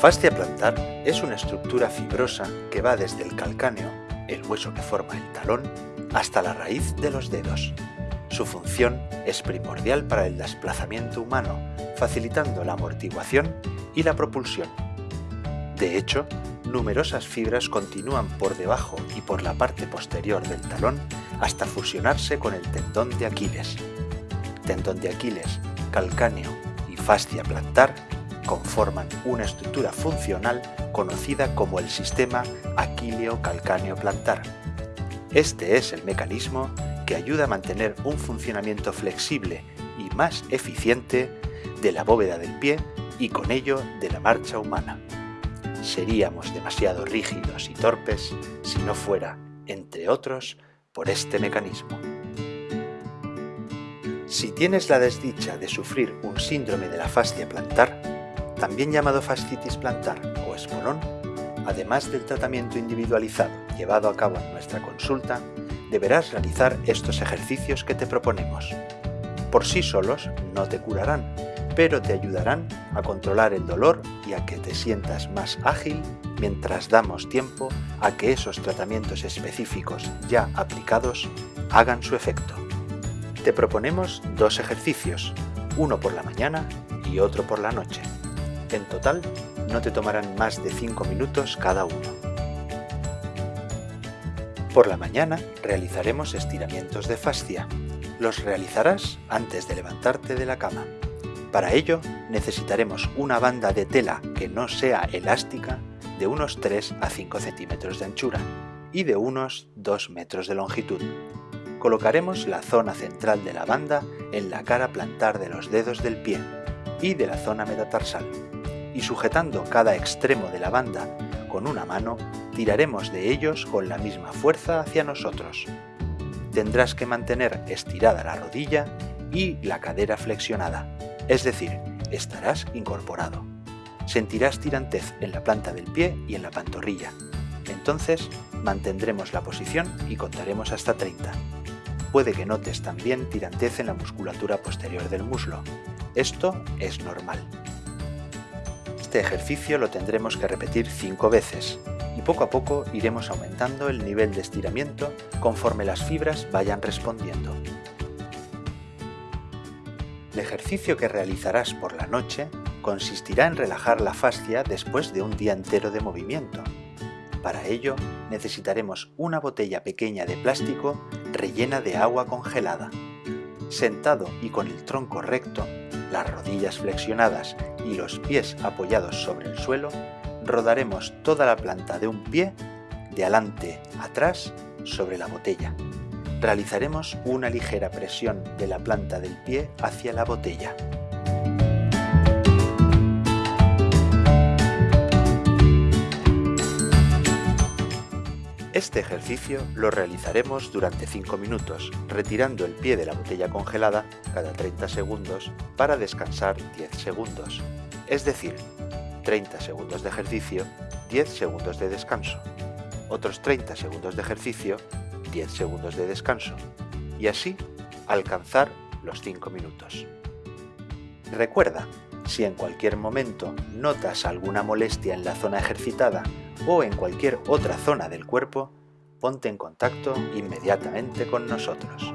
fascia plantar es una estructura fibrosa que va desde el calcáneo, el hueso que forma el talón, hasta la raíz de los dedos. Su función es primordial para el desplazamiento humano, facilitando la amortiguación y la propulsión. De hecho, numerosas fibras continúan por debajo y por la parte posterior del talón hasta fusionarse con el tendón de Aquiles. Tendón de Aquiles, calcáneo y fascia plantar conforman una estructura funcional conocida como el sistema aquileo-calcáneo plantar. Este es el mecanismo que ayuda a mantener un funcionamiento flexible y más eficiente de la bóveda del pie y con ello de la marcha humana. Seríamos demasiado rígidos y torpes si no fuera, entre otros, por este mecanismo. Si tienes la desdicha de sufrir un síndrome de la fascia plantar, también llamado fascitis plantar o espolón, además del tratamiento individualizado llevado a cabo en nuestra consulta, deberás realizar estos ejercicios que te proponemos. Por sí solos no te curarán, pero te ayudarán a controlar el dolor y a que te sientas más ágil mientras damos tiempo a que esos tratamientos específicos ya aplicados hagan su efecto. Te proponemos dos ejercicios, uno por la mañana y otro por la noche. En total, no te tomarán más de 5 minutos cada uno. Por la mañana realizaremos estiramientos de fascia. Los realizarás antes de levantarte de la cama. Para ello necesitaremos una banda de tela que no sea elástica de unos 3 a 5 centímetros de anchura y de unos 2 metros de longitud. Colocaremos la zona central de la banda en la cara plantar de los dedos del pie y de la zona metatarsal y sujetando cada extremo de la banda con una mano, tiraremos de ellos con la misma fuerza hacia nosotros. Tendrás que mantener estirada la rodilla y la cadera flexionada, es decir, estarás incorporado. Sentirás tirantez en la planta del pie y en la pantorrilla. Entonces, mantendremos la posición y contaremos hasta 30. Puede que notes también tirantez en la musculatura posterior del muslo. Esto es normal. Este ejercicio lo tendremos que repetir 5 veces y poco a poco iremos aumentando el nivel de estiramiento conforme las fibras vayan respondiendo. El ejercicio que realizarás por la noche consistirá en relajar la fascia después de un día entero de movimiento. Para ello necesitaremos una botella pequeña de plástico rellena de agua congelada. Sentado y con el tronco recto, las rodillas flexionadas y los pies apoyados sobre el suelo, rodaremos toda la planta de un pie de adelante atrás sobre la botella. Realizaremos una ligera presión de la planta del pie hacia la botella. Este ejercicio lo realizaremos durante 5 minutos, retirando el pie de la botella congelada cada 30 segundos para descansar 10 segundos. Es decir, 30 segundos de ejercicio, 10 segundos de descanso. Otros 30 segundos de ejercicio, 10 segundos de descanso. Y así alcanzar los 5 minutos. Recuerda, si en cualquier momento notas alguna molestia en la zona ejercitada o en cualquier otra zona del cuerpo, ponte en contacto inmediatamente con nosotros.